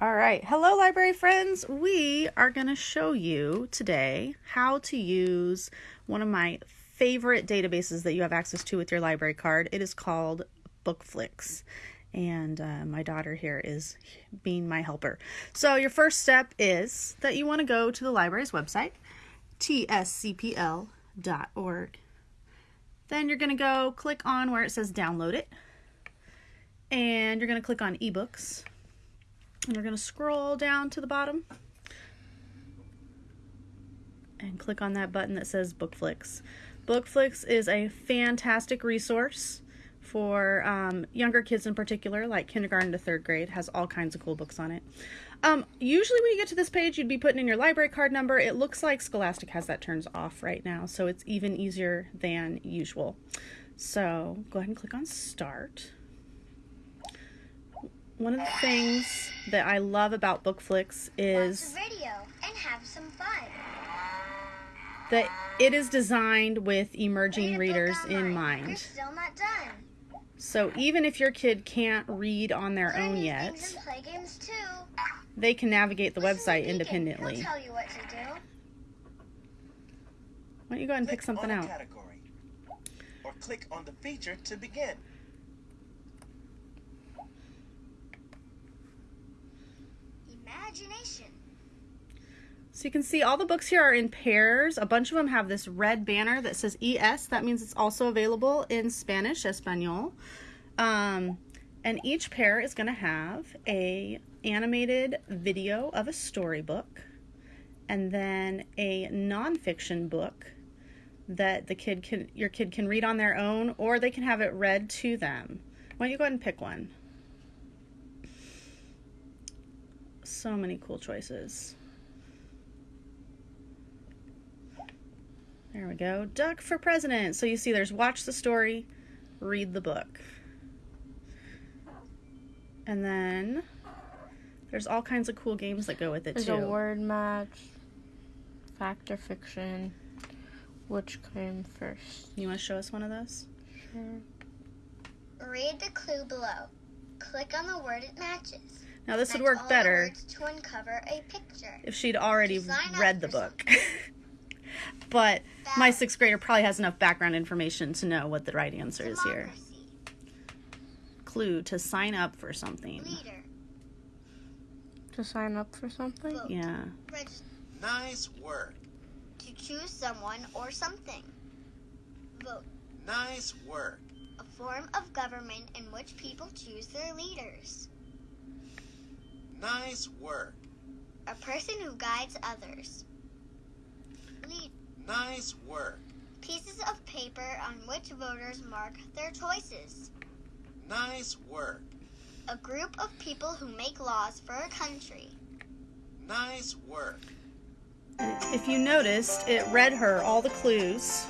All right. Hello, library friends. We are going to show you today how to use one of my favorite databases that you have access to with your library card. It is called Bookflix. And uh, my daughter here is being my helper. So, your first step is that you want to go to the library's website, tscpl.org. Then you're going to go click on where it says download it. And you're going to click on ebooks and we're going to scroll down to the bottom and click on that button that says Bookflix. Bookflix is a fantastic resource for um, younger kids in particular, like kindergarten to third grade, has all kinds of cool books on it. Um, usually when you get to this page, you'd be putting in your library card number. It looks like Scholastic has that turns off right now, so it's even easier than usual. So go ahead and click on Start one of the things that I love about Bookflix is that it is designed with emerging readers in mind. So even if your kid can't read on their Learn own yet, they can navigate the Listen website independently. Why don't you go ahead and click pick something out? Category, or click on the feature to begin. Imagination. So you can see all the books here are in pairs. A bunch of them have this red banner that says ES. That means it's also available in Spanish, Espanol. Um, and each pair is going to have a animated video of a storybook and then a nonfiction book that the kid can your kid can read on their own or they can have it read to them. Why don't you go ahead and pick one? So many cool choices. There we go. Duck for president. So you see there's watch the story, read the book. And then there's all kinds of cool games that go with it there's too. There's a word match, fact or fiction, which came first. You want to show us one of those? Sure. Read the clue below. Click on the word it matches. Now this would work better if she'd already read the book. but my sixth grader probably has enough background information to know what the right answer is here. Clue to sign up for something. Leader. To sign up for something? Vote. Yeah. Nice work. To choose someone or something. Vote. Nice work. A form of government in which people choose their leaders. Nice work. A person who guides others. Lead. Nice work. Pieces of paper on which voters mark their choices. Nice work. A group of people who make laws for a country. Nice work. If you noticed, it read her all the clues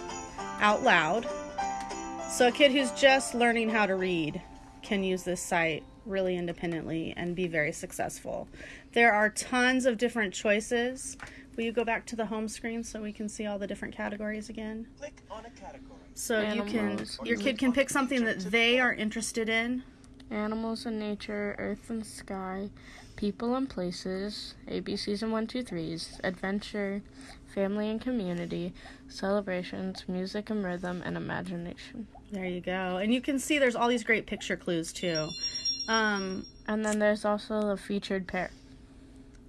out loud. So a kid who's just learning how to read can use this site really independently and be very successful. There are tons of different choices. Will you go back to the home screen so we can see all the different categories again? Click on a category. So Animals. you can your kid can pick something that they are interested in. Animals and nature, earth and sky, people and places, ABCs and one, two, threes, adventure, family and community, celebrations, music and rhythm, and imagination. There you go. And you can see there's all these great picture clues too. Um, and then there's also the featured pair.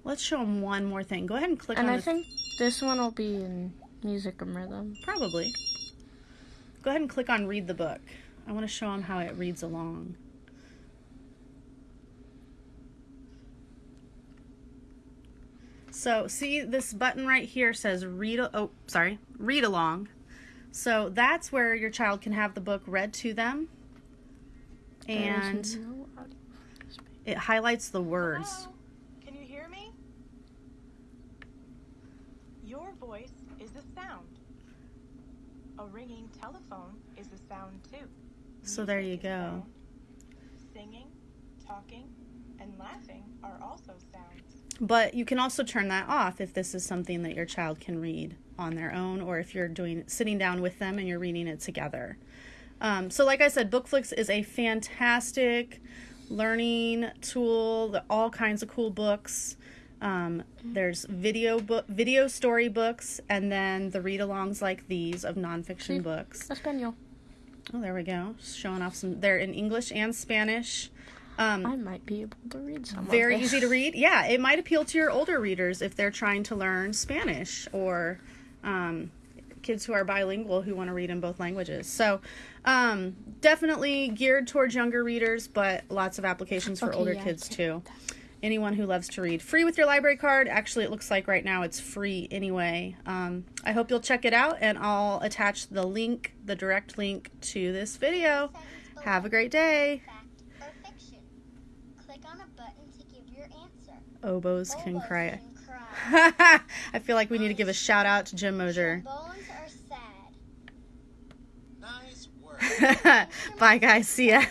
Let's show them one more thing. Go ahead and click and on I think this one will be in music and rhythm. Probably. Go ahead and click on read the book. I want to show them how it reads along. So see this button right here says read, oh, sorry, read along. So that's where your child can have the book read to them. And it highlights the words. Hello? Can you hear me? Your voice is a sound. A ringing telephone is a sound too. So there you go. Singing, talking, and laughing are also sounds. But you can also turn that off if this is something that your child can read on their own or if you're doing sitting down with them and you're reading it together. Um, so like I said, Bookflix is a fantastic learning tool, the- all kinds of cool books. Um, there's video book, video story books, and then the read-alongs like these of nonfiction See? books. Espanol. Oh, there we go. Showing off some. They're in English and Spanish. Um, I might be able to read some. of very easy to read. Yeah, it might appeal to your older readers if they're trying to learn Spanish or um, kids who are bilingual who want to read in both languages. So, um, definitely geared towards younger readers, but lots of applications for Okay, older yeah, kids can too. Anyone who loves to read. Free with your library card. Actually, it looks like right now it's free anyway. Um, I hope you'll check it out, and I'll attach the link, the direct link to this video. Have a great day. Fact or fiction? Click on a button to give your answer. Oboes can cry. I feel like we need to give a shout out to Jim Mosier. Trombones are sad. Nice work. Bye, guys. See ya.